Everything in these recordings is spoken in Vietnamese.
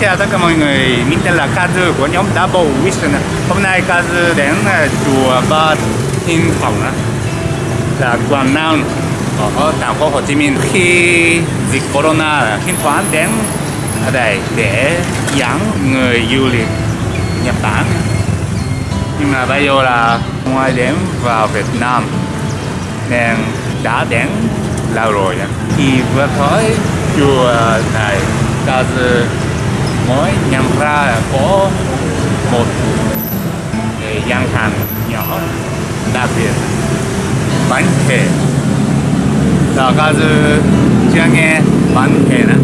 chào tất cả mọi người, mình tên là Kazu của nhóm Double Vision Hôm nay Kazu đến à, chùa Ba Thiên Phòng là Quảng Nam ở thành phố Hồ Chí Minh. Khi dịch Corona Thiên toán đến ở đây để dẫn người du lịch Nhật Bản. Nhưng mà bây giờ là ngoài đến vào Việt Nam nên đã đến lâu rồi thì vừa tới chùa này Kazu mới nhận ra là có một cái gian hàng nhỏ đặc biệt bánh kề là Kazu chưa nghe bánh kề nữa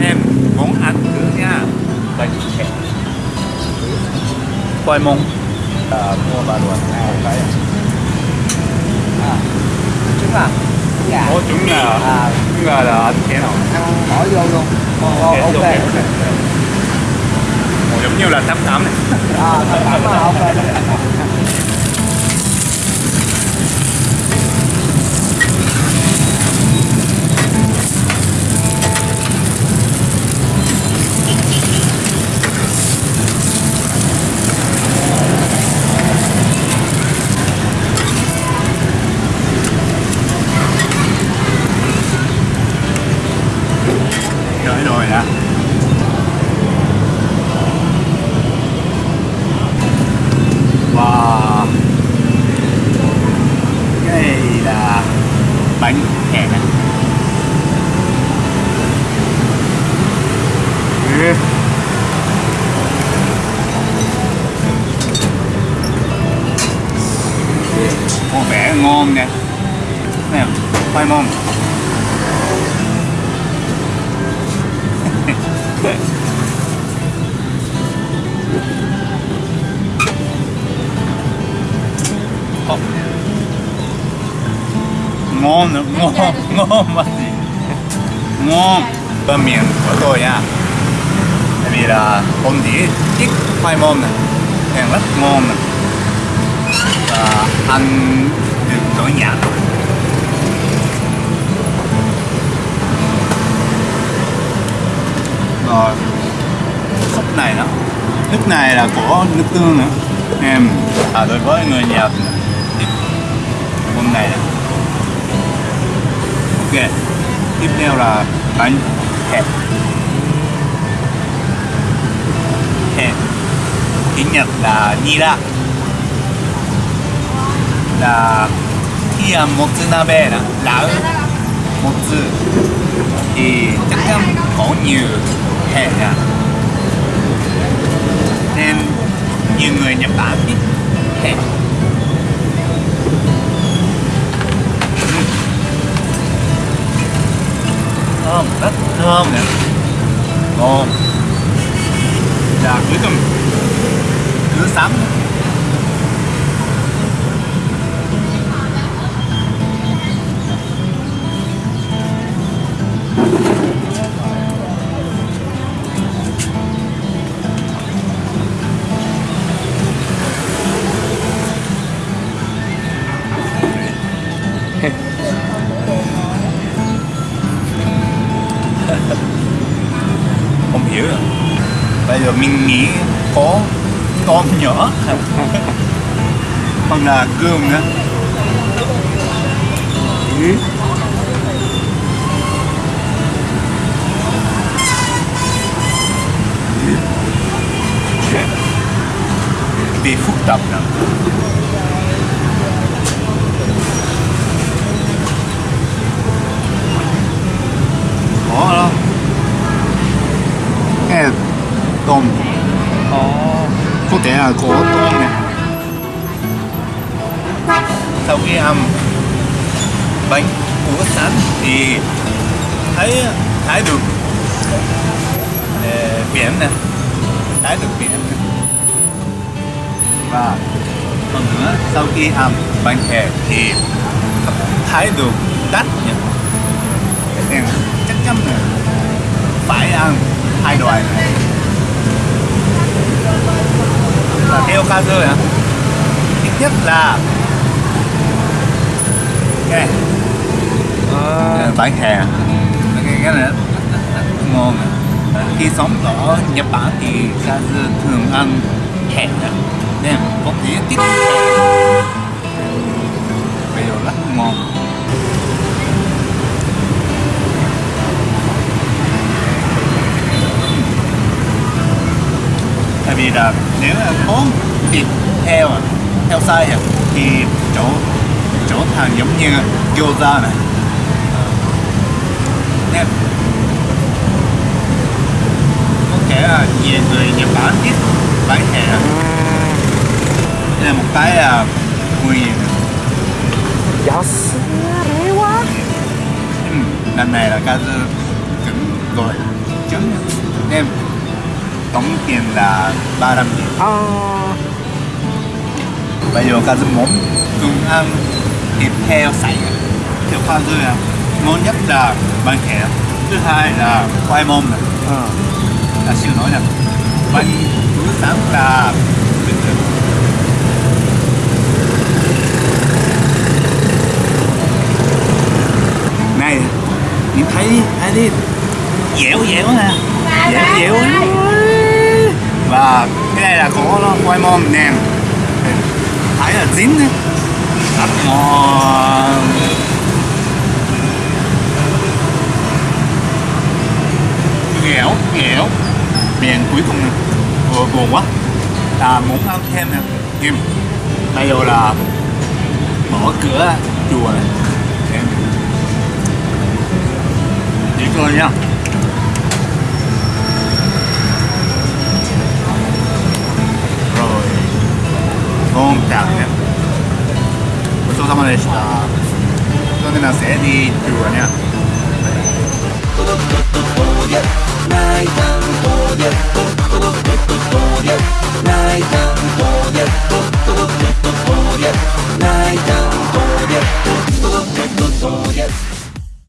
em muốn ăn thử nha. Bánh kề khoai môn à, mua bà luận à, phải. À, trứng à Ủa chúng là à, chúng là, là ăn thế nào bỏ vô luôn. Ồ, Ok, ok ok, ok ok. Ồ, giống như là tắm tắm này. À thật cảm ơn ok khoai môn Ồ. ngon ngon ngon mà gì ngon. Bơ miệng của tôi nha tại vì là hôm đi ít khoai môn này nên rất ngon này và ăn được nỗi nhạt rồi súp này đó. Nước này là của nước tương nữa. Em à đối với người Nhật thì hôm này ok, tiếp theo là bánh hẹp. Hẹp. Tiếng Nhật là nira là khi ăn motsunabe nè lẩu motsu thì chắc chắn có nhiều hẹp cả nên nhiều người Nhật Bản biết hẹp thơm, rất thơm nè. Ngon. Là cuối cùng cứ sắm. Bây giờ mình nghĩ có con nhỏ hoặc là cơm nữa Ừ. bị phức tạp lắm có đâu cái này tôm có thể là có tôm này sau khi ăn bánh của sẵn thì thấy thấy được ờ, biển nè. Thấy được biển. Nè. và còn nữa sau khi ăn bánh kẹt thì thấy được đất nhỉ? Chắc chắn là phải ăn hai loại này và theo ca rơi hả? Ít nhất là này à, bánh hè cái cái này rất, rất, rất, rất ngon khi sống ở Nhật Bản thì Kaz thường ăn hẹ nên có thể tiếp bây giờ rất ngon vì là nếu là bốn theo à, heo heo sai à, thì chỗ chỗ hàng giống như gyoza này. Ờ, Nên có thể là về người Nhật Bản biết bán hẹ đây là một cái là mười nghìn yes. quá. Ừ, lần này là ca trứng gọi trứng em tổng tiền là 300 nghìn あ bây giờ ca dư muốn cùng ăn thịt heo sảy. Theo ca dư là ngon nhất là bánh hẹ thứ hai là khoai môn này あ là siêu nổi nè bánh bữa sáng là bình thường. Này nhìn thấy thấy đi. Dẻo dẻo nè dẻo dẻo cái này là có quay mom nèm thấy là dính đấy. Đặt ngon dẻo dẻo miền cuối cùng vừa buồn quá. Là muốn ăn thêm nè. Nhưng bây giờ là mở cửa chùa này. Em. Đi coi nha. それではsẽ đi